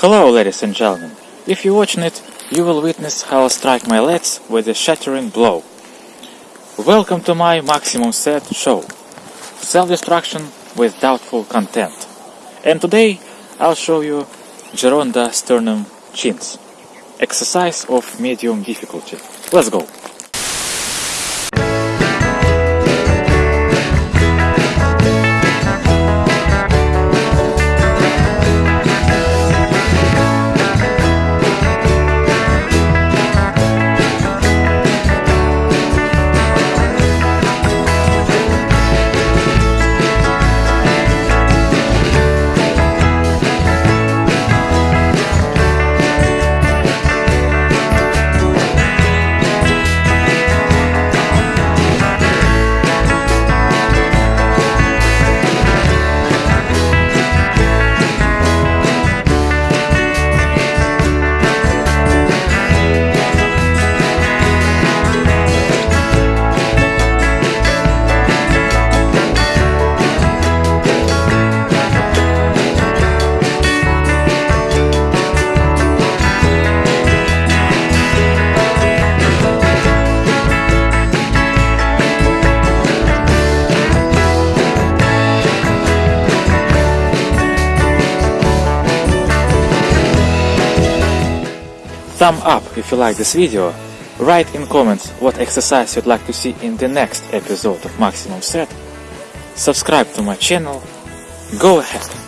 Hello ladies and gentlemen. If you're watching it, you will witness how I strike my legs with a shattering blow. Welcome to my maximum set show. Self-destruction with doubtful content. And today I'll show you Gironda sternum chins. Exercise of medium difficulty. Let's go. Thumb up if you like this video, write in comments what exercise you'd like to see in the next episode of Maximum Set, subscribe to my channel, go ahead!